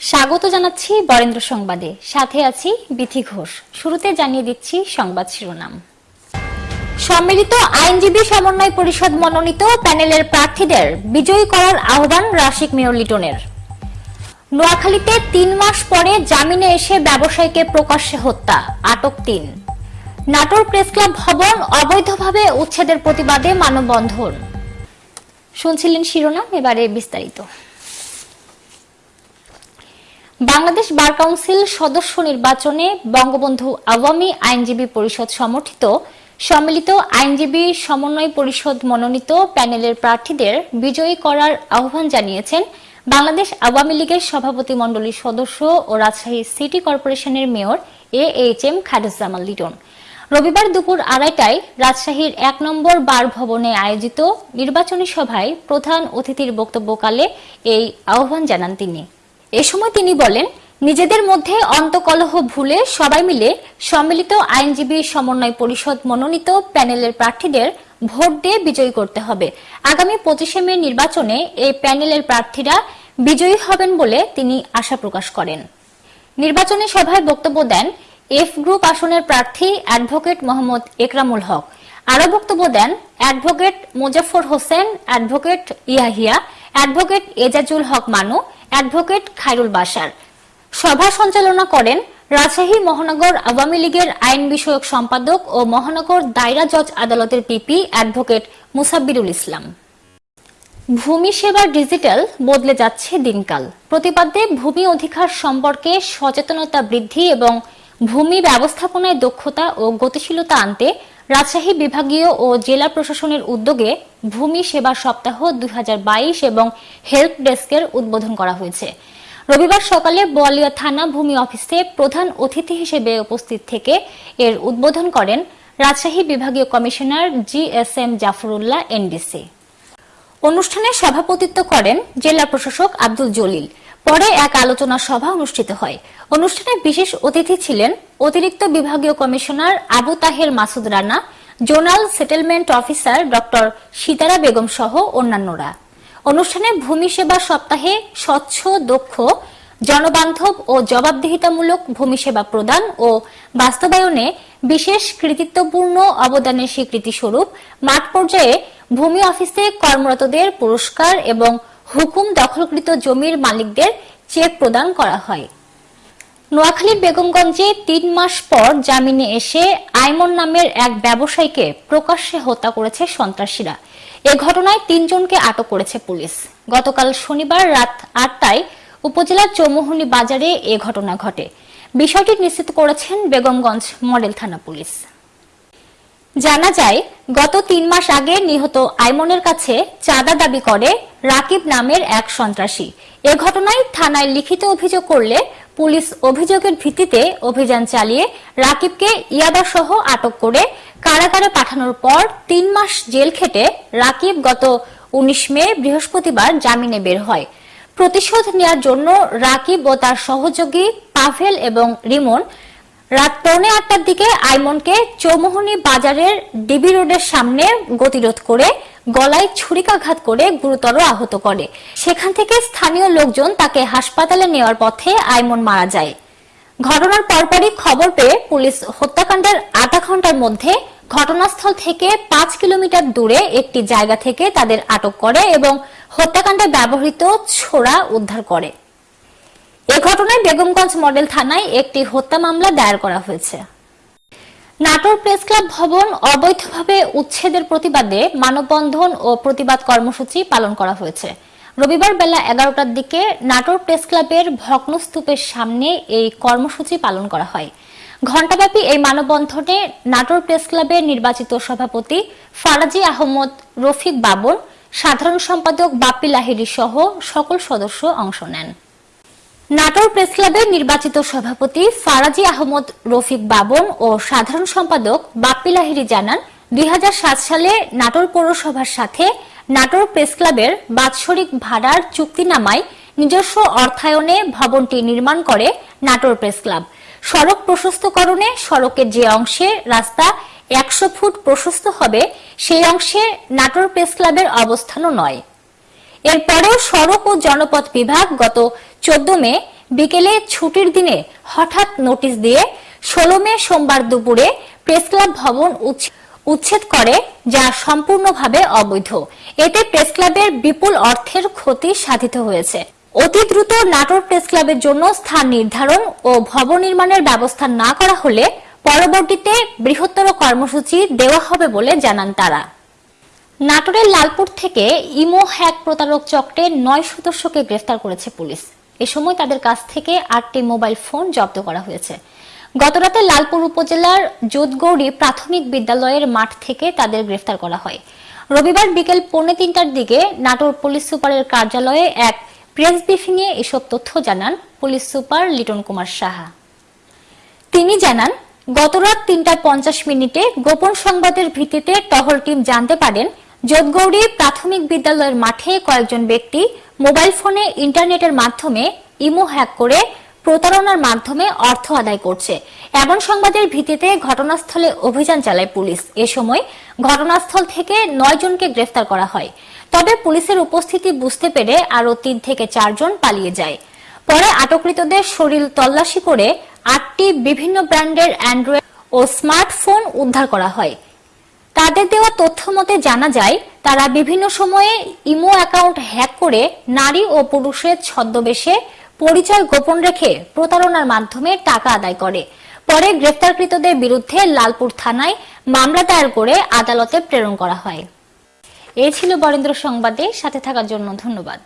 স্বাগত জানাচ্ছি বরেন্দ্র সংবাদে। সাথে আছি বিথি ঘোষ। শুরুতে জানিয়ে দিচ্ছি সংবাদ শিরোনাম। সম্মিলিত আইনজীবী সমন্বয় পরিষদ মনোনীত প্যানেলের প্রার্থীদের বিজয়ী করার আহ্বান রাশিক মেয়র লিটনের। নোয়াখালীতে তিন মাস পরে জামিনে এসে ব্যবসায়ীকে প্রকাশ্যে হত্যা, আটক তিন। নাটোর প্রেস ক্লাব ভবন অবৈধভাবে উচ্ছেদের প্রতিবাদে মানববন্ধন। শুনছিলেন শিরোনাম, এবারে বিস্তারিত। বাংলাদেশ বার কাউন্সিল সদস্য নির্বাচনে বঙ্গবন্ধু আওয়ামী আইনজীবী পরিষদ সমর্থিত। সম্মিলিত আইনজীবী সমন্বয় পরিষদ মনোনীত প্যানেলের প্রার্থীদের বিজয়ী করার আহ্বান জানিয়েছেন বাংলাদেশ আওয়ামী লীগের সভাপতি মণ্ডলীর সদস্য ও রাজশাহী সিটি কর্পোরেশনের mayor A H M Khairuzzaman Liton. রবিবার দুপুর আড়াইটায় রাজশাহীর এক নম্বর বার ভবনে আয়োজিত নির্বাচনী সভায় প্রধান অতিথির বক্তব্যকালে এই আহ্বান জানান তিনি। এ সময় তিনি বলেন, নিজেদের মধ্যে অন্তকলহ ভুলে সবাই মিলে সম্মিলিত আইনজীবী সমন্বয় পরিষদ মনোনীত প্যানেলের প্রার্থীদের ভোট দিয়ে বিজয়ী করতে হবে। আগামী পঁচিশে মে নির্বাচনে এই প্যানেলের প্রার্থীরা বিজয়ী হবেন বলে তিনি আশা প্রকাশ করেন। নির্বাচনী সভায় বক্তব্য দেন এফ গ্রুপ আসনের প্রার্থী অ্যাডভোকেট মোহাম্মদ একরামুল হক। আরও বক্তব্য দেন advocate Mujafar Hossain, advocate Yahiya, advocate Ejajul Haque Manu advocate Khairul বাসার সভা সঞ্চালনা করেন রাজশাহী মহানগর আওয়ামী লীগের আইন বিষয়ক সম্পাদক ও মহানগর দায়রা জজ আদালতের পিপি অ্যাডভোকেট মুসাব্বিরুল ইসলাম। ভূমি সেবা ডিজিটাল বদলে যাচ্ছে দিনকাল। প্রতিপাদ্যে ভূমি অধিকার সম্পর্কে সচেতনতা বৃদ্ধি এবং ভূমি ব্যবস্থাপনায় দক্ষতা ও গতিশীলতা আনতে রাজশাহী বিভাগীয় ও জেলা প্রশাসনের উদ্যোগে ভূমি সেবা সপ্তাহ দুই হাজার বাইশ এবং হেল্প ডেস্কের উদ্বোধন করা হয়েছে। রবিবার সকালে বোয়ালিয়া থানা ভূমি অফিসে প্রধান অতিথি হিসেবে উপস্থিত থেকে এর উদ্বোধন করেন রাজশাহী বিভাগীয় commissioner G S M Jafrullah NDC অনুষ্ঠানে সভাপতিত্ব করেন জেলা প্রশাসক আব্দুল জলিল। পরে এক আলোচনা সভা অনুষ্ঠিত হয়। অনুষ্ঠানে বিশেষ অতিথি ছিলেন অতিরিক্ত বিভাগীয় commissioner Abu Taher Masud Rana, zonal settlement officer doctor Sitara Begum সহ অন্যান্যরা। অনুষ্ঠানে ভূমি সেবা সপ্তাহে স্বচ্ছ, দক্ষ, জনবান্ধব ও জবাবদিহিতামূলক ভূমি সেবা প্রদান ও বাস্তবায়নে বিশেষ কৃতিত্বপূর্ণ অবদানের স্বীকৃতি স্বরূপ মাঠ পর্যায়ে ভূমি অফিসে কর্মরতদের পুরস্কার এবং হুকুম দখলকৃত জমির মালিকদের চেক প্রদান করা হয়। নোয়াখালীর বেগমগঞ্জে তিন মাস পর জামিনে এসে আইমন নামের এক ব্যবসায়ীকে প্রকাশ্যে হত্যা করেছে সন্ত্রাসীরা। এ ঘটনায় তিনজনকে আটক করেছে পুলিশ। গতকাল শনিবার রাত আটটায় উপজেলার চৌমুহনী বাজারে এ ঘটনা ঘটে। বিষয়টি নিশ্চিত করেছেন বেগমগঞ্জ মডেল থানা পুলিশ। জানা যায়, গত তিন মাস আগে নিহত আইমনের কাছে চাঁদা দাবি করে রাকিব নামের এক সন্ত্রাসী। এ ঘটনায় থানায় লিখিত অভিযোগ করলে পুলিশ অভিযোগের ভিত্তিতে অভিযান চালিয়ে রাকিবকে ইয়াবা সহ আটক করে কারাগারে পাঠানোর পর তিন মাস জেল খেটে রাকিব গত উনিশ মে বৃহস্পতিবার জামিনে বের হয়। প্রতিশোধ নেওয়ার জন্য রাকিব ও তার সহযোগী পাভেল এবং রিমন রাত পৌনে আটটার দিকে আইমনকে চৌমোহনী বাজারের ডিবি রোডের সামনে গতিরোধ করে গলায় ছুরিকাঘাত করে গুরুতর আহত করে। সেখান থেকে স্থানীয় লোকজন তাকে হাসপাতালে নেওয়ার পথে আইমন মারা যায়। ঘটনার পরপরই খবর পেয়ে পুলিশ হত্যাকাণ্ডের আধা ঘণ্টার মধ্যে ঘটনাস্থল থেকে পাঁচ কিলোমিটার দূরে একটি জায়গা থেকে তাদের আটক করে এবং হত্যাকাণ্ডে ব্যবহৃত ছোড়া উদ্ধার করে। এ ঘটনায় বেগমগঞ্জ মডেল থানায় একটি হত্যা মামলা দায়ের করা হয়েছে। নাটোর প্রেস ক্লাব ভবন অবৈধভাবে উচ্ছেদের প্রতিবাদে মানববন্ধন ও প্রতিবাদ কর্মসূচি পালন করা হয়েছে। রবিবার বেলা এগারোটার দিকে নাটোর প্রেস ক্লাবের ভগ্নস্তূপের সামনে এই কর্মসূচি পালন করা হয়। ঘণ্টাব্যাপী এই মানববন্ধনে নাটোর প্রেস ক্লাবের নির্বাচিত সভাপতি ফারাজি আহমদ, রফিক বাবর, সাধারণ সম্পাদক বাপ্পি লাহিরি সহ সকল সদস্য অংশ নেন। নাটোর প্রেস ক্লাবের নির্বাচিত সভাপতি ফারাজি আহমদ রফিক বাবন ও সাধারণ সম্পাদক বাপ্পি লাহিরি জানান, দুই হাজার সাত সালে নাটোর পৌরসভার সাথে নাটোর প্রেস ক্লাবের বাৎসরিক ভাড়ার চুক্তিনামায় নিজস্ব অর্থায়নে ভবনটি নির্মাণ করে নাটোর প্রেস ক্লাব। সড়ক প্রশস্তকরণে সড়কের যে অংশে রাস্তা একশো ফুট প্রশস্ত হবে, সেই অংশে নাটোর প্রেস ক্লাবের অবস্থানও নয়। এরপরেও সড়ক ও জনপথ বিভাগ গত চোদ্দ মে বিকেলে ছুটির দিনে হঠাৎ নোটিশ দিয়ে ষোলো মে সোমবার দুপুরে প্রেস ক্লাব ভবন উচ্ছেদ করে, যা সম্পূর্ণভাবে অবৈধ। এতে প্রেস ক্লাবের বিপুল অর্থের ক্ষতি সাধিত হয়েছে। অতি দ্রুত নাটোর প্রেস ক্লাবের জন্য স্থান নির্ধারণ ও ভবন নির্মাণের ব্যবস্থা না করা হলে পরবর্তীতে বৃহত্তর কর্মসূচি দেওয়া হবে বলে জানান তারা। নাটোরের লালপুর থেকে ইমো হ্যাক প্রতারক চক্রে নয় সদস্যকে গ্রেফতার করেছে পুলিশ। এ সময় তাদের কাছ থেকে আটটি মোবাইল ফোন জব্দ করা হয়েছে। গতরাতে লালপুর উপজেলার যোধগৌড়ি প্রাথমিক বিদ্যালয়ের মাঠ থেকে তাদের গ্রেফতার করা হয়। রবিবার বিকেল পৌনে তিনটার দিকে নাটোর পুলিশ সুপারের কার্যালয়ে এক প্রেস ব্রিফিংয়ে এসব তথ্য জানান পুলিশ সুপার লিটন কুমার সাহা। তিনি জানান, গতরাত তিনটা পঞ্চাশ মিনিটে গোপন সংবাদের ভিত্তিতে টহল টিম জানতে পারেন যোধগৌড়ি প্রাথমিক বিদ্যালয়ের মাঠে কয়েকজন ব্যক্তি মোবাইল ফোনে ইন্টারনেটের মাধ্যমে ইমো হ্যাক করে প্রতারণার মাধ্যমে অর্থ আদায় করছে। এমন সংবাদের ভিত্তিতে ঘটনাস্থলে অভিযান চালায় পুলিশ। এ সময় ঘটনাস্থল থেকে নয় জনকে গ্রেফতার করা হয়। তবে পুলিশের উপস্থিতি বুঝতে পেরে আরও তিন থেকে চারজন পালিয়ে যায়। পরে আটককৃতদের শরীর তল্লাশি করে আটটি বিভিন্ন ব্র্যান্ডের অ্যান্ড্রয়েড ও স্মার্টফোন উদ্ধার করা হয়। তাদের দেওয়া তথ্য মতে জানা যায়, তারা বিভিন্ন সময়ে ইমো অ্যাকাউন্ট হ্যাক করে নারী ও পুরুষের ছদ্মবেশে পরিচয় গোপন রেখে প্রতারণার মাধ্যমে টাকা আদায় করে। পরে গ্রেফতারকৃতদের বিরুদ্ধে লালপুর থানায় মামলা দায়ের করে আদালতে প্রেরণ করা হয়। এ ছিল বরেন্দ্র সংবাদে। সাথে থাকার জন্য ধন্যবাদ।